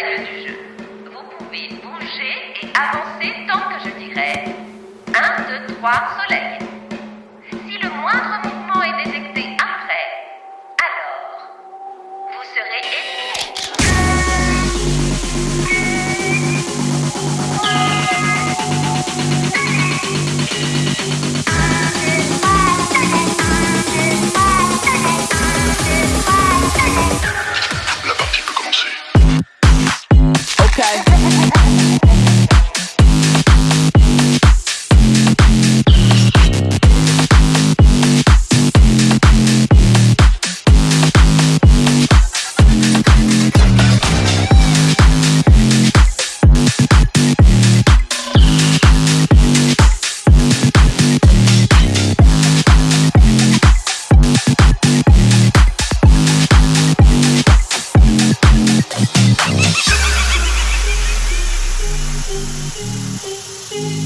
du jeu. Vous pouvez bouger et avancer tant que je dirai 1, 2, 3, soleil.